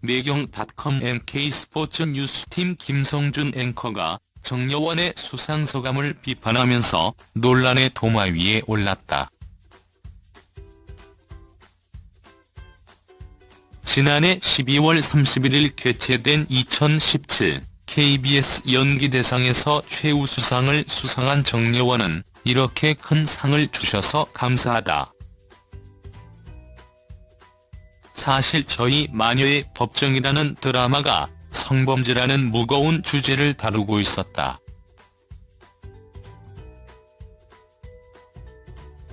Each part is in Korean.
매경닷컴 MK스포츠 뉴스팀 김성준 앵커가 정여원의 수상 소감을 비판하면서 논란의 도마 위에 올랐다. 지난해 12월 31일 개최된 2017 KBS 연기대상에서 최우수상을 수상한 정여원은 이렇게 큰 상을 주셔서 감사하다. 사실 저희 마녀의 법정이라는 드라마가 성범죄라는 무거운 주제를 다루고 있었다.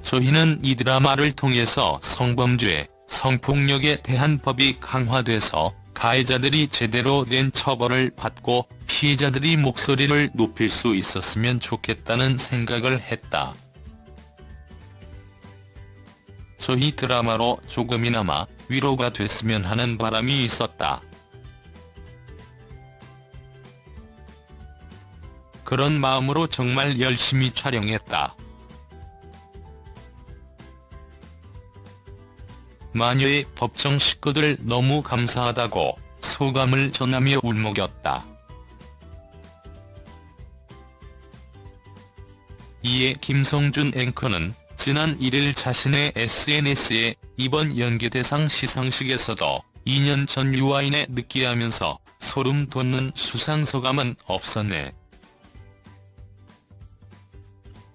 저희는 이 드라마를 통해서 성범죄, 성폭력에 대한 법이 강화돼서 가해자들이 제대로 된 처벌을 받고 피해자들이 목소리를 높일 수 있었으면 좋겠다는 생각을 했다. 저희 드라마로 조금이나마 위로가 됐으면 하는 바람이 있었다. 그런 마음으로 정말 열심히 촬영했다. 마녀의 법정 식구들 너무 감사하다고 소감을 전하며 울먹였다. 이에 김성준 앵커는 지난 1일 자신의 SNS에 이번 연기대상 시상식에서도 2년 전 유아인에 느끼하면서 소름 돋는 수상 소감은 없었네.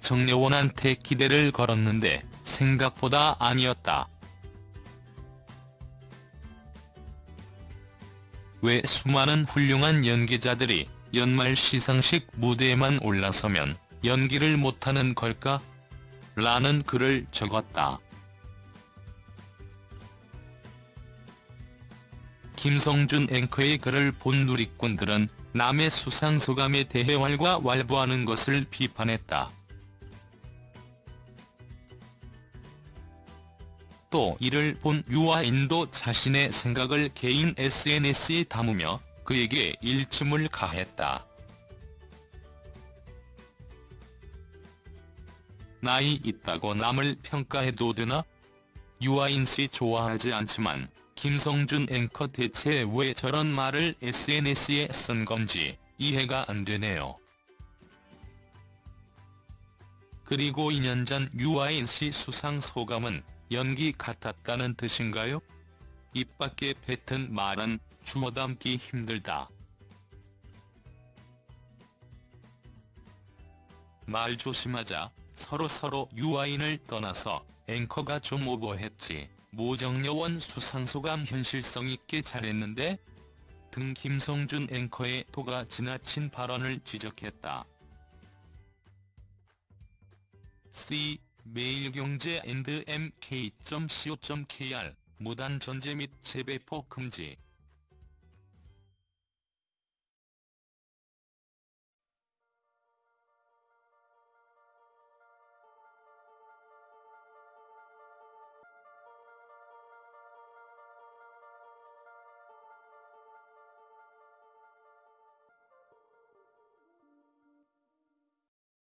정여원한테 기대를 걸었는데 생각보다 아니었다. 왜 수많은 훌륭한 연기자들이 연말 시상식 무대에만 올라서면 연기를 못하는 걸까? 라는 글을 적었다. 김성준 앵커의 글을 본 누리꾼들은 남의 수상소감에 대해 왈가왈부하는 것을 비판했다. 또 이를 본 유아인도 자신의 생각을 개인 SNS에 담으며 그에게 일침을 가했다. 나이 있다고 남을 평가해도 되나? 유아인씨 좋아하지 않지만 김성준 앵커 대체 왜 저런 말을 SNS에 쓴 건지 이해가 안 되네요. 그리고 2년 전 유아인 씨 수상 소감은 연기 같았다는 뜻인가요? 입 밖에 뱉은 말은 주워 담기 힘들다. 말 조심하자 서로서로 유아인을 떠나서 앵커가 좀 오버했지 모정여원 수상소감 현실성 있게 잘했는데? 등 김성준 앵커의 도가 지나친 발언을 지적했다. C 매일경제 and mk.co.kr 무단 전제 및 재배포 금지